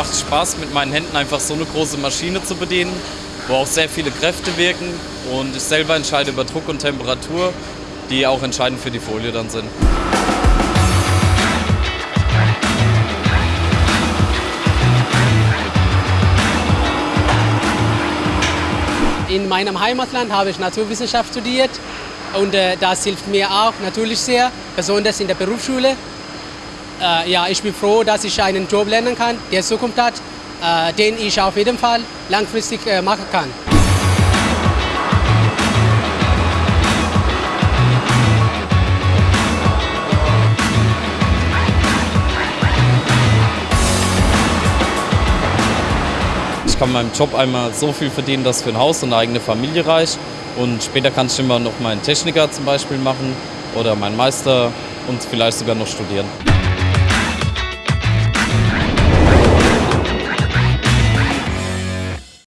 Spaß, mit meinen Händen einfach so eine große Maschine zu bedienen, wo auch sehr viele Kräfte wirken und ich selber entscheide über Druck und Temperatur, die auch entscheidend für die Folie dann sind. In meinem Heimatland habe ich Naturwissenschaft studiert und äh, das hilft mir auch natürlich sehr, besonders in der Berufsschule. Äh, ja, ich bin froh, dass ich einen Job lernen kann, der Zukunft hat, äh, den ich auf jeden Fall langfristig äh, machen kann. Ich kann meinem Job einmal so viel verdienen, dass für ein Haus und eine eigene Familie reicht. Und später kann ich immer noch meinen Techniker zum Beispiel machen oder meinen Meister und vielleicht sogar noch studieren.